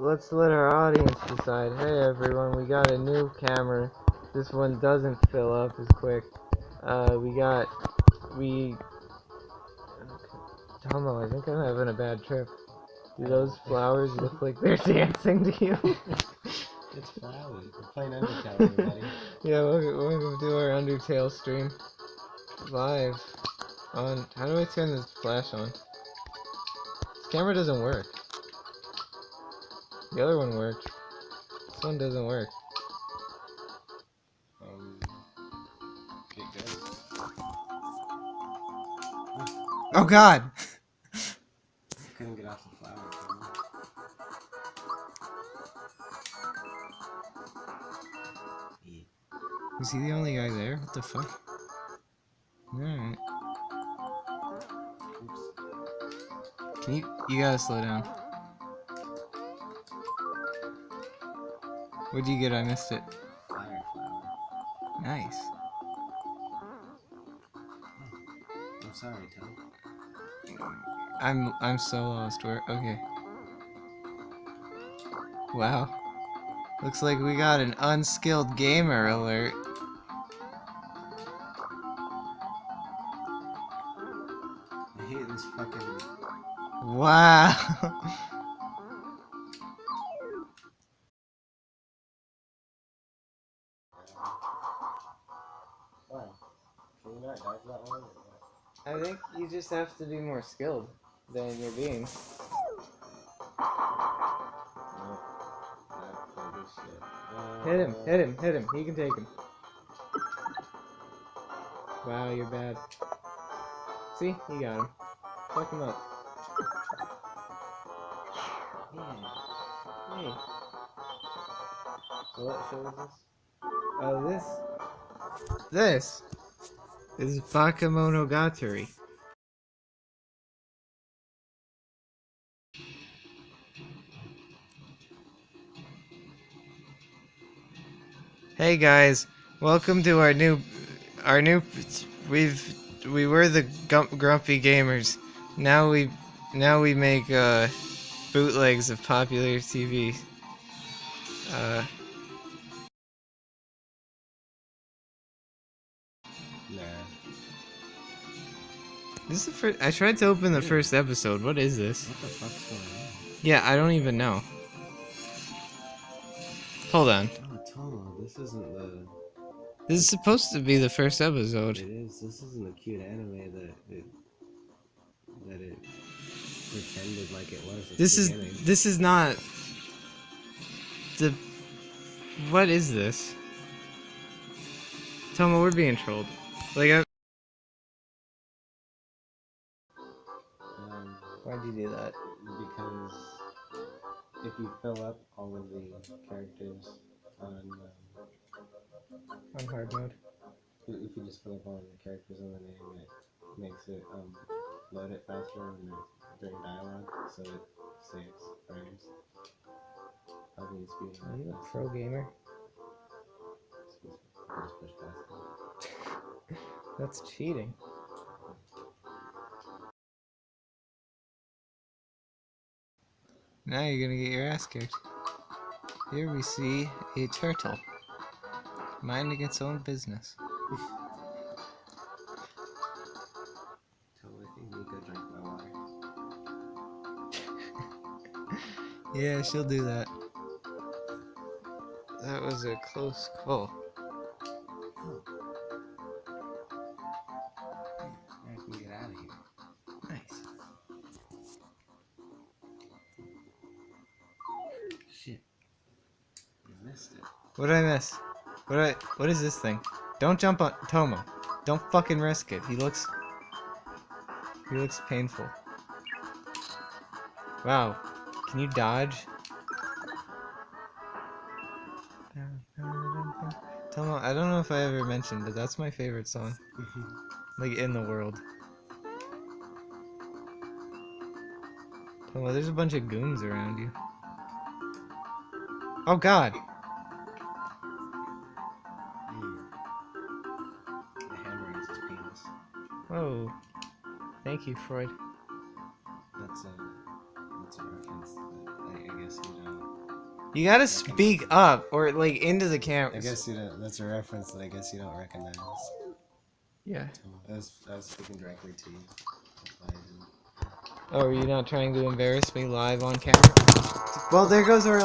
let's let our audience decide. Hey everyone, we got a new camera. This one doesn't fill up as quick. Uh, we got, we, Tomo, I think I'm having a bad trip. Do those flowers look like they're dancing to you? It's flowers. We're playing Undertale, everybody. yeah, welcome, welcome to our Undertale stream. Live. On, how do I turn this flash on? This camera doesn't work. The other one worked. This one doesn't work. Um, get good. Oh god! Couldn't get off the flower. can you? Yeah. Was he the only guy there? What the fuck? Alright. Can you, you gotta slow down. What'd you get? I missed it. Fire flower. Nice. I'm sorry, Tom. I'm, I'm so lost. Where, okay. Wow. Looks like we got an unskilled gamer alert. I hate this fucking. Wow. I think you just have to be more skilled than you're being. Hit him, hit him, hit him. He can take him. Wow, you're bad. See? You got him. Fuck him up. Hey. So what show is this? Oh, this. This is Bakemonogatari. Hey guys, welcome to our new, our new. We've we were the grumpy gamers. Now we, now we make uh, bootlegs of popular TV. Uh, This is the first. I tried to open the first episode. What is this? What the fuck's going on? Yeah, I don't even know. Hold on. Oh, Tomo, this isn't the. This is supposed to be the first episode. It is. This isn't the cute anime that it. that it pretended like it was. This is this is not the. What is this? Tomo, we're being trolled. Like, I... why'd you do that? because if you fill up all of the characters on. Um, On hard mode. if if you just fill up all of the characters in the name, it makes it um, load it faster when it's during dialogue, so it saves frames. Probably needs to be Are you more a faster. pro gamer? Me. Just pushed. That's cheating. Now you're gonna get your ass kicked. Here we see a turtle minding its own business. Totally think Nico drank my water. Yeah, she'll do that. That was a close call. Missed it. What did I miss? What I, what is this thing? Don't jump on Tomo. Don't fucking risk it. He looks He looks painful. Wow. Can you dodge? Tomo, I don't know if I ever mentioned, but that's my favorite song. Like in the world. Tomo, there's a bunch of goons around you. Oh god! Whoa. Thank you, Freud. That's a that's a reference that I, I guess you know. You gotta speak up or like into the camera. I guess you don't. That's a reference that I guess you don't recognize. Yeah. I was, I was speaking directly to you. Oh, are you not trying to embarrass me live on camera? Well, there goes our